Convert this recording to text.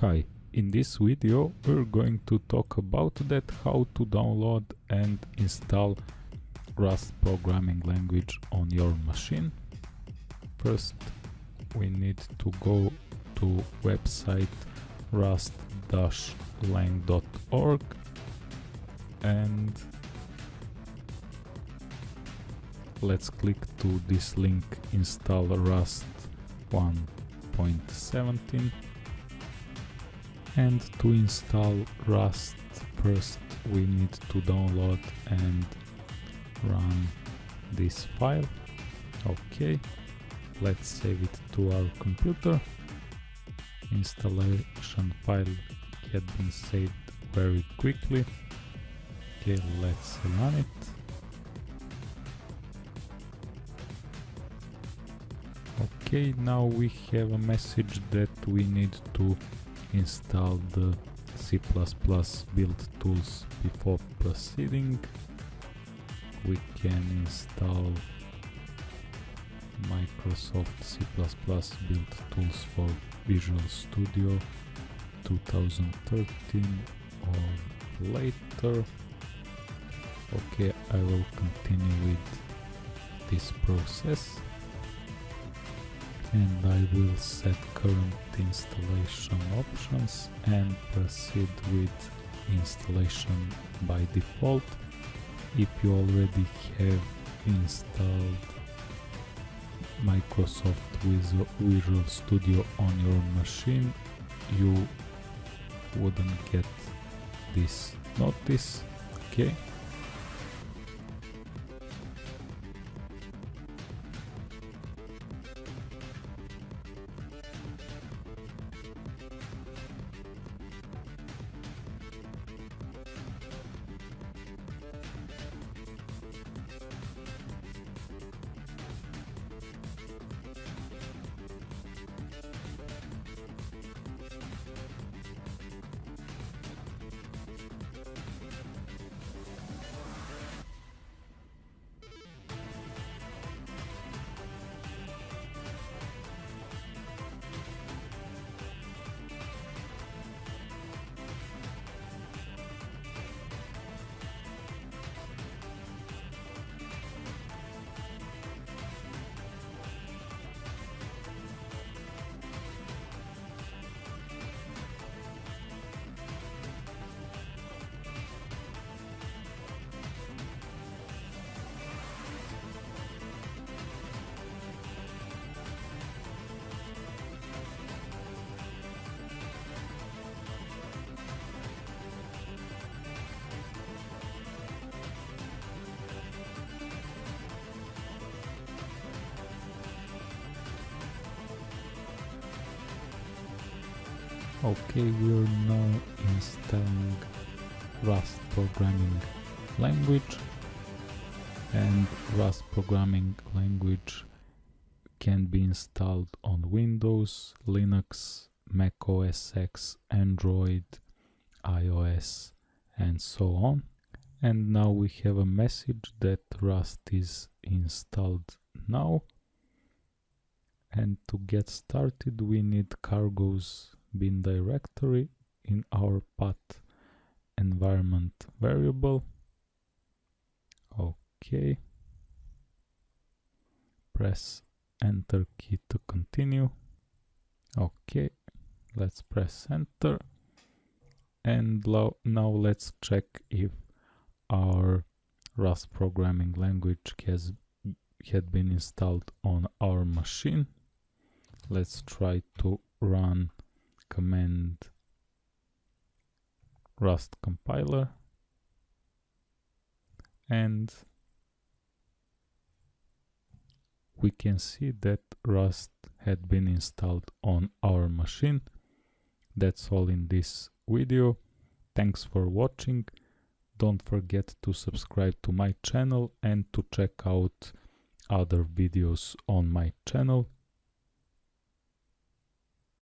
Hi, in this video we're going to talk about that how to download and install Rust programming language on your machine. First we need to go to website rust-lang.org and let's click to this link install Rust 1.17 and to install Rust first we need to download and run this file. Okay let's save it to our computer. Installation file had been saved very quickly. Okay let's run it. Okay now we have a message that we need to install the C++ build tools before proceeding. We can install Microsoft C++ build tools for Visual Studio 2013 or later. Okay, I will continue with this process and I will set current installation options and proceed with installation by default. If you already have installed Microsoft Visual Studio on your machine, you wouldn't get this notice, okay? Okay, we're now installing Rust programming language and Rust programming language can be installed on Windows, Linux, Mac OS X, Android, iOS and so on. And now we have a message that Rust is installed now. And to get started we need cargo's bin directory in our path environment variable. Okay. Press enter key to continue. Okay, let's press enter. And now let's check if our Rust programming language has had been installed on our machine. Let's try to run command rust compiler and we can see that rust had been installed on our machine. That's all in this video. Thanks for watching. Don't forget to subscribe to my channel and to check out other videos on my channel